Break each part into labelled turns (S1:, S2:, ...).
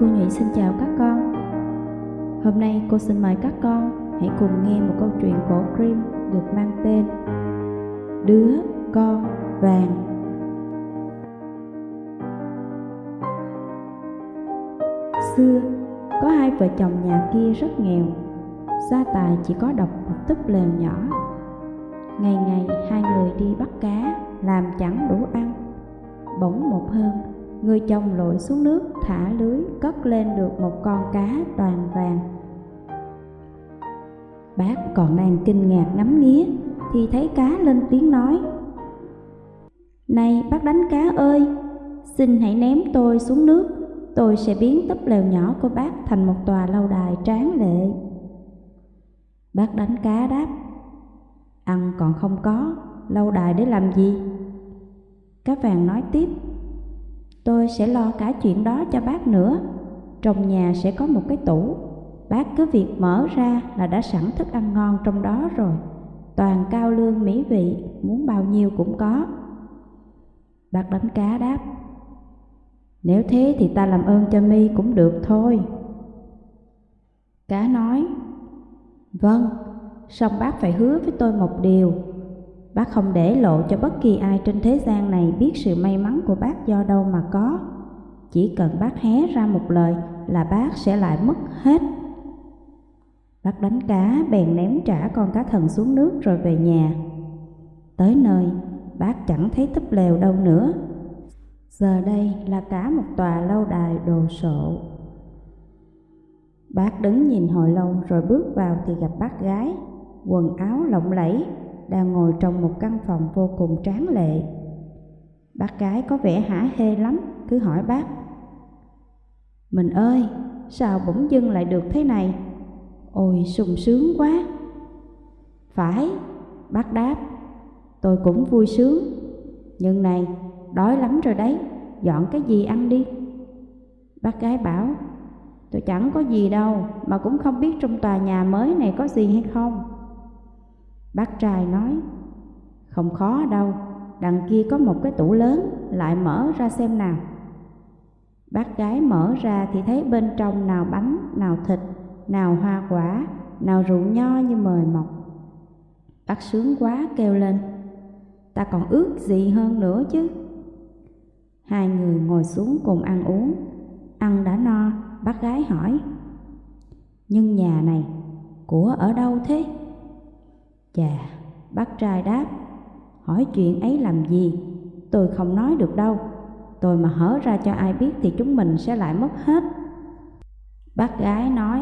S1: Cô Nhụy xin chào các con. Hôm nay cô xin mời các con hãy cùng nghe một câu chuyện cổ Grimm được mang tên Đứa con vàng. Xưa, có hai vợ chồng nhà kia rất nghèo. Gia tài chỉ có độc một túp lều nhỏ. Ngày ngày hai người đi bắt cá Làm chẳng đủ ăn. Bỗng một hôm Người chồng lội xuống nước thả lưới cất lên được một con cá toàn vàng. Bác còn đang kinh ngạc ngắm nghía Thì thấy cá lên tiếng nói. Này bác đánh cá ơi Xin hãy ném tôi xuống nước Tôi sẽ biến túp lều nhỏ của bác thành một tòa lâu đài tráng lệ. Bác đánh cá đáp. Ăn còn không có, lâu đài để làm gì? Cá vàng nói tiếp. Tôi sẽ lo cả chuyện đó cho bác nữa. Trong nhà sẽ có một cái tủ. Bác cứ việc mở ra là đã sẵn thức ăn ngon trong đó rồi. Toàn cao lương mỹ vị, muốn bao nhiêu cũng có. Bác đánh cá đáp Nếu thế thì ta làm ơn cho mi cũng được thôi. Cá nói Vâng, song bác phải hứa với tôi một điều. Bác không để lộ cho bất kỳ ai trên thế gian này biết sự may mắn của bác do đâu mà có. Chỉ cần bác hé ra một lời là bác sẽ lại mất hết. Bác đánh cá bèn ném trả con cá thần xuống nước rồi về nhà. Tới nơi, bác chẳng thấy túp lều đâu nữa. Giờ đây là cả một tòa lâu đài đồ sộ. Bác đứng nhìn hồi lâu rồi bước vào thì gặp bác gái, quần áo lộng lẫy, đang ngồi trong một căn phòng vô cùng tráng lệ. Bác gái có vẻ hả hê lắm, cứ hỏi bác. Mình ơi, sao bỗng dưng lại được thế này? Ôi sung sướng quá! Phải, bác đáp, tôi cũng vui sướng. Nhưng này, đói lắm rồi đấy, dọn cái gì ăn đi. Bác gái bảo, tôi chẳng có gì đâu, mà cũng không biết trong tòa nhà mới này có gì hay không. Bác trai nói, không khó đâu, đằng kia có một cái tủ lớn, lại mở ra xem nào. Bác gái mở ra thì thấy bên trong nào bánh, nào thịt, nào hoa quả, nào rượu nho như mời mọc. Bác sướng quá kêu lên, ta còn ước gì hơn nữa chứ. Hai người ngồi xuống cùng ăn uống, ăn đã no, bác gái hỏi. Nhưng nhà này, của ở đâu thế? Chà, bác trai đáp, hỏi chuyện ấy làm gì? Tôi không nói được đâu, tôi mà hở ra cho ai biết thì chúng mình sẽ lại mất hết. Bác gái nói,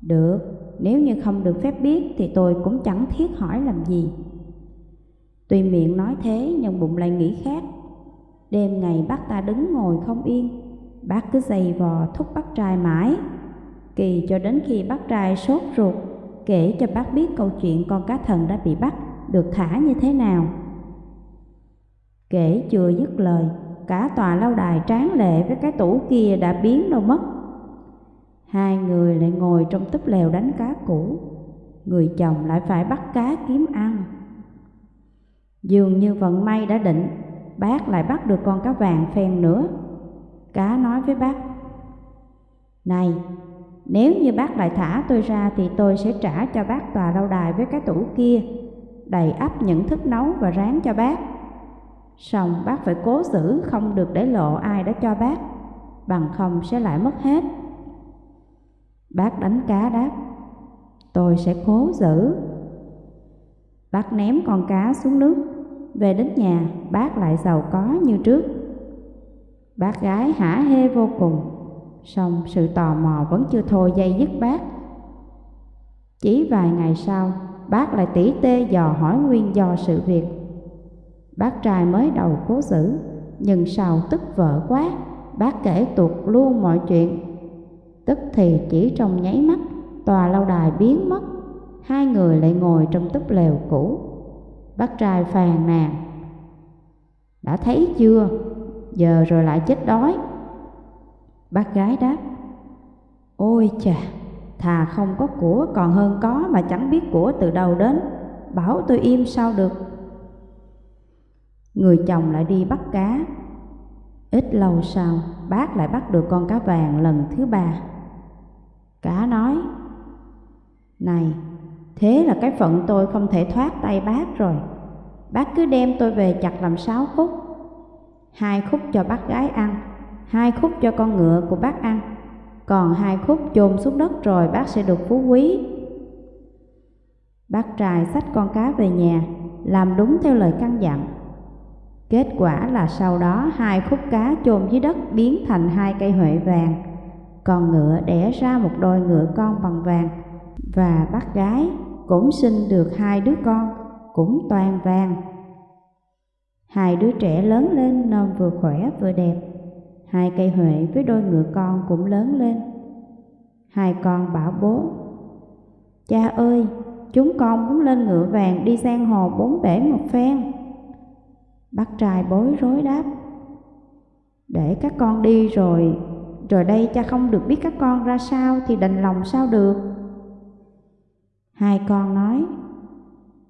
S1: được, nếu như không được phép biết thì tôi cũng chẳng thiết hỏi làm gì. Tuy miệng nói thế nhưng bụng lại nghĩ khác. Đêm ngày bác ta đứng ngồi không yên, bác cứ giày vò thúc bác trai mãi. Kỳ cho đến khi bác trai sốt ruột kể cho bác biết câu chuyện con cá thần đã bị bắt, được thả như thế nào. Kể chưa dứt lời, cả tòa lâu đài tráng lệ với cái tủ kia đã biến đâu mất. Hai người lại ngồi trong túp lều đánh cá cũ, người chồng lại phải bắt cá kiếm ăn. Dường như vận may đã định, bác lại bắt được con cá vàng phen nữa. Cá nói với bác, Này, nếu như bác lại thả tôi ra thì tôi sẽ trả cho bác tòa lâu đài với cái tủ kia, đầy ắp những thức nấu và rán cho bác. Xong bác phải cố giữ không được để lộ ai đã cho bác, bằng không sẽ lại mất hết. Bác đánh cá đáp, tôi sẽ cố giữ. Bác ném con cá xuống nước, về đến nhà bác lại giàu có như trước. Bác gái hả hê vô cùng Xong sự tò mò vẫn chưa thôi dây dứt bác. Chỉ vài ngày sau, Bác lại tỉ tê dò hỏi nguyên do sự việc. Bác trai mới đầu cố giữ Nhưng sau tức vợ quá, Bác kể tuột luôn mọi chuyện. Tức thì chỉ trong nháy mắt, Tòa lâu đài biến mất, Hai người lại ngồi trong túp lều cũ. Bác trai phàn nàn, Đã thấy chưa? Giờ rồi lại chết đói. Bác gái đáp Ôi chà, thà không có của còn hơn có mà chẳng biết của từ đâu đến Bảo tôi im sao được Người chồng lại đi bắt cá Ít lâu sau, bác lại bắt được con cá vàng lần thứ ba. Cá nói, Này, thế là cái phận tôi không thể thoát tay bác rồi. Bác cứ đem tôi về chặt làm sáu khúc. Hai khúc cho bác gái ăn, hai khúc cho con ngựa của bác ăn, còn hai khúc chôn xuống đất rồi bác sẽ được phú quý. Bác trai xách con cá về nhà, làm đúng theo lời căn dặn. Kết quả là sau đó hai khúc cá chôn dưới đất biến thành hai cây huệ vàng, con ngựa đẻ ra một đôi ngựa con bằng vàng, và bác gái cũng sinh được hai đứa con, cũng toàn vàng. Hai đứa trẻ lớn lên nên vừa khỏe vừa đẹp, hai cây huệ với đôi ngựa con cũng lớn lên. Hai con bảo bố, Cha ơi, chúng con muốn lên ngựa vàng đi sang hồ bốn bể một phen. Bác trai bối rối đáp, Để các con đi rồi, rồi đây cha không được biết các con ra sao thì đành lòng sao được. Hai con nói,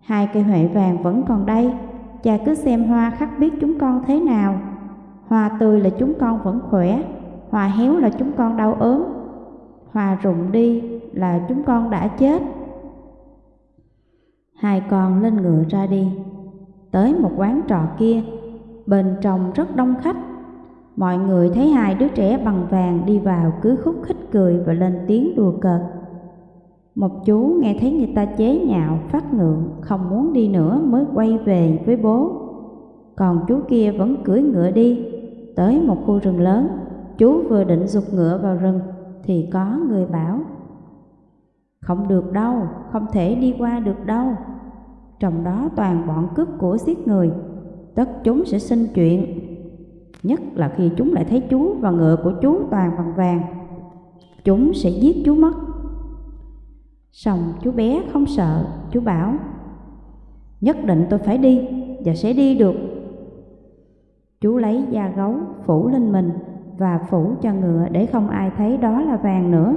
S1: Hai cây huệ vàng vẫn còn đây, cha cứ xem hoa khắc biết chúng con thế nào. Hoa tươi là chúng con vẫn khỏe, hoa héo là chúng con đau ốm, hoa rụng đi là chúng con đã chết. Hai con lên ngựa ra đi, tới một quán trọ kia, bên trong rất đông khách. Mọi người thấy hai đứa trẻ bằng vàng đi vào cứ khúc khích cười và lên tiếng đùa cợt. Một chú nghe thấy người ta chế nhạo, phát ngượng, không muốn đi nữa mới quay về với bố. Còn chú kia vẫn cưỡi ngựa đi, tới một khu rừng lớn, chú vừa định dục ngựa vào rừng thì có người bảo Không được đâu, không thể đi qua được đâu. Trong đó toàn bọn cướp của giết người, tất chúng sẽ sinh chuyện. Nhất là khi chúng lại thấy chú và ngựa của chú toàn bằng vàng, chúng sẽ giết chú mất. Xong chú bé không sợ, chú bảo Nhất định tôi phải đi và sẽ đi được Chú lấy da gấu phủ lên mình và phủ cho ngựa để không ai thấy đó là vàng nữa.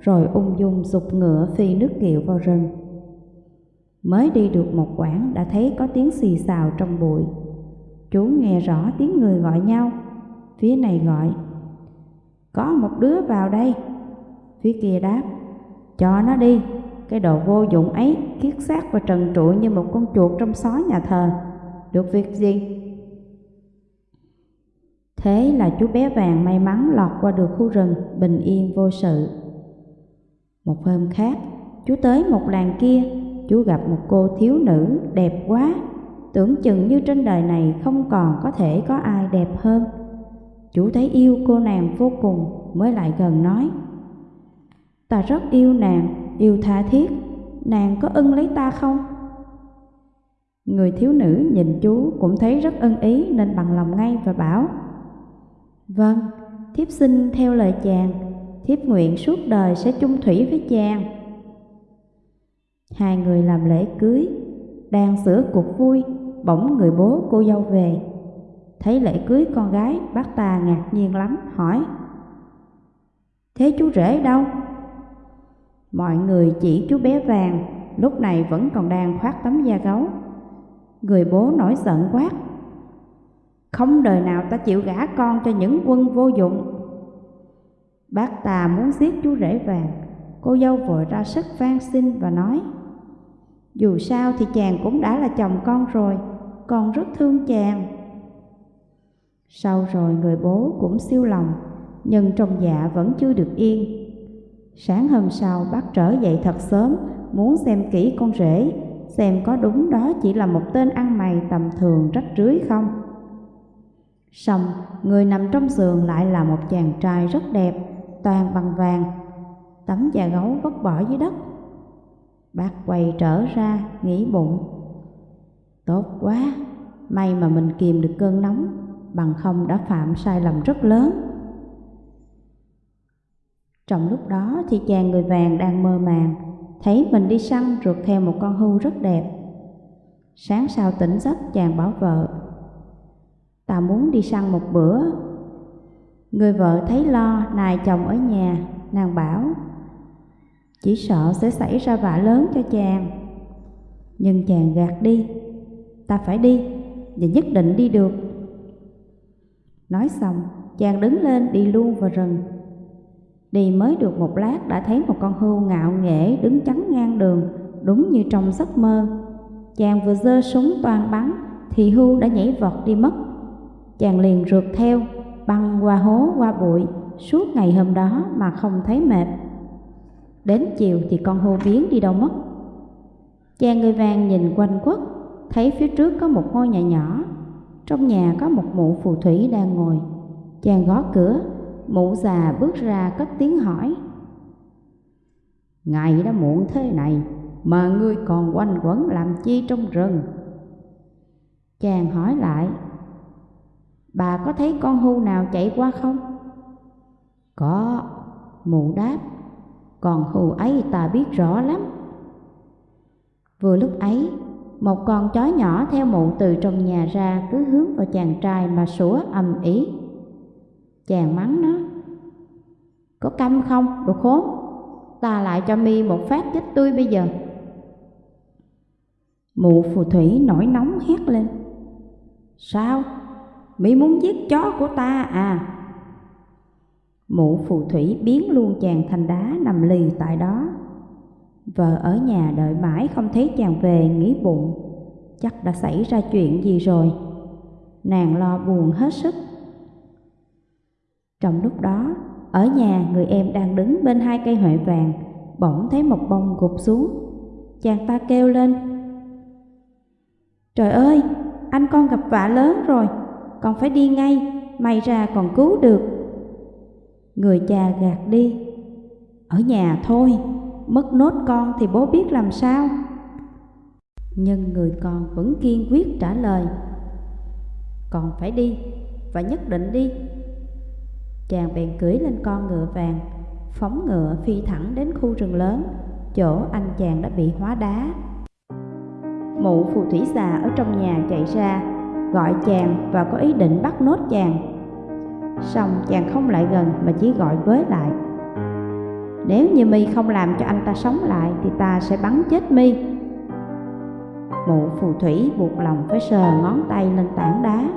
S1: Rồi ung dung dục ngựa phi nước kiệu vào rừng. Mới đi được một quãng đã thấy có tiếng xì xào trong bụi. Chú nghe rõ tiếng người gọi nhau. Phía này gọi Có một đứa vào đây. Phía kia đáp cho nó đi, cái đồ vô dụng ấy kiết xác và trần trụi như một con chuột trong xó nhà thờ. Được việc gì? Thế là chú bé vàng may mắn lọt qua được khu rừng, bình yên vô sự. Một hôm khác, chú tới một làng kia, chú gặp một cô thiếu nữ đẹp quá, tưởng chừng như trên đời này không còn có thể có ai đẹp hơn. Chú thấy yêu cô nàng vô cùng mới lại gần nói Ta rất yêu nàng, yêu tha thiết, nàng có ưng lấy ta không? Người thiếu nữ nhìn chú cũng thấy rất ân ý nên bằng lòng ngay và bảo Vâng, thiếp xin theo lời chàng, thiếp nguyện suốt đời sẽ chung thủy với chàng. Hai người làm lễ cưới, đang sửa cuộc vui, bỗng người bố cô dâu về. Thấy lễ cưới con gái, bác ta ngạc nhiên lắm, hỏi Thế chú rể đâu? Mọi người chỉ chú bé vàng, lúc này vẫn còn đang khoác tấm da gấu. Người bố nổi giận quát. Không đời nào ta chịu gả con cho những quân vô dụng. Bác tà muốn giết chú rể vàng, cô dâu vội ra sức van xin và nói. Dù sao thì chàng cũng đã là chồng con rồi, con rất thương chàng. Sau rồi người bố cũng siêu lòng, nhưng trong dạ vẫn chưa được yên Sáng hôm sau bác trở dậy thật sớm, muốn xem kỹ con rể, xem có đúng đó chỉ là một tên ăn mày tầm thường rách rưới không. Xong, người nằm trong giường lại là một chàng trai rất đẹp, toàn bằng vàng, tấm da gấu vất bỏ dưới đất. Bác quay trở ra, nghĩ bụng. Tốt quá, may mà mình kìm được cơn nóng, bằng không đã phạm sai lầm rất lớn. Trong lúc đó thì chàng người vàng đang mơ màng, thấy mình đi săn rượt theo một con hưu rất đẹp. Sáng sau tỉnh giấc chàng bảo vợ, ta muốn đi săn một bữa. Người vợ thấy lo nài chồng ở nhà, nàng bảo, chỉ sợ sẽ xảy ra vạ lớn cho chàng. Nhưng chàng gạt đi, ta phải đi, và nhất định đi được. Nói xong, chàng đứng lên đi luôn vào rừng. Đi mới được một lát đã thấy một con hươu ngạo nghễ đứng chắn ngang đường, đúng như trong giấc mơ. Chàng vừa giơ súng toàn bắn thì hươu đã nhảy vọt đi mất. Chàng liền rượt theo, băng qua hố qua bụi suốt ngày hôm đó mà không thấy mệt. Đến chiều thì con hươu biến đi đâu mất. Chàng người vàng nhìn quanh quất, thấy phía trước có một ngôi nhà nhỏ. Trong nhà có một mụ phù thủy đang ngồi. Chàng gõ cửa, mụ già bước ra cất tiếng hỏi. Ngày đã muộn thế này mà ngươi còn quanh quẩn làm chi trong rừng? Chàng hỏi lại, bà có thấy con hưu nào chạy qua không? Có, mụ đáp, còn hưu ấy ta biết rõ lắm. Vừa lúc ấy, một con chó nhỏ theo mụ từ trong nhà ra cứ hướng vào chàng trai mà sủa ầm ĩ. Chàng mắng nó, có câm không, đồ khốn, ta lại cho mi một phát chết tươi bây giờ. Mụ phù thủy nổi nóng hét lên, sao, mỹ muốn giết chó của ta à? Mụ phù thủy biến luôn chàng thành đá nằm lì tại đó. Vợ ở nhà đợi mãi không thấy chàng về nghĩ bụng, chắc đã xảy ra chuyện gì rồi. Nàng lo buồn hết sức. Trong lúc đó, ở nhà người em đang đứng bên hai cây huệ vàng, bỗng thấy một bông gục xuống. Chàng ta kêu lên, Trời ơi, anh con gặp vạ lớn rồi, con phải đi ngay, may ra còn cứu được. Người cha gạt đi, ở nhà thôi, mất nốt con thì bố biết làm sao. Nhưng người con vẫn kiên quyết trả lời, còn phải đi, và nhất định đi. Chàng bèn cưỡi lên con ngựa vàng, phóng ngựa phi thẳng đến khu rừng lớn, chỗ anh chàng đã bị hóa đá. Mụ phù thủy già ở trong nhà chạy ra, gọi chàng và có ý định bắt nốt chàng. Xong chàng không lại gần mà chỉ gọi với lại. Nếu như mi không làm cho anh ta sống lại thì ta sẽ bắn chết mi. Mụ phù thủy buộc lòng phải sờ ngón tay lên tảng đá,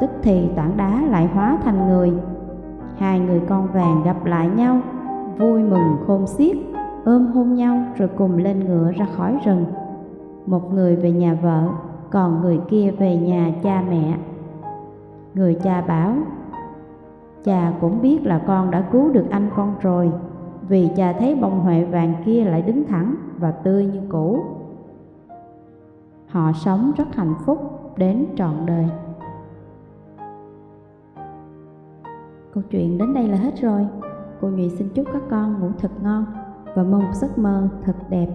S1: tức thì tảng đá lại hóa thành người. Hai người con vàng gặp lại nhau, vui mừng khôn xiết, ôm hôn nhau rồi cùng lên ngựa ra khỏi rừng. Một người về nhà vợ, còn người kia về nhà cha mẹ. Người cha bảo, cha cũng biết là con đã cứu được anh con rồi, vì cha thấy bông huệ vàng kia lại đứng thẳng và tươi như cũ. Họ sống rất hạnh phúc đến trọn đời. Câu chuyện đến đây là hết rồi. Cô Nhụy xin chúc các con ngủ thật ngon và mong một giấc mơ thật đẹp.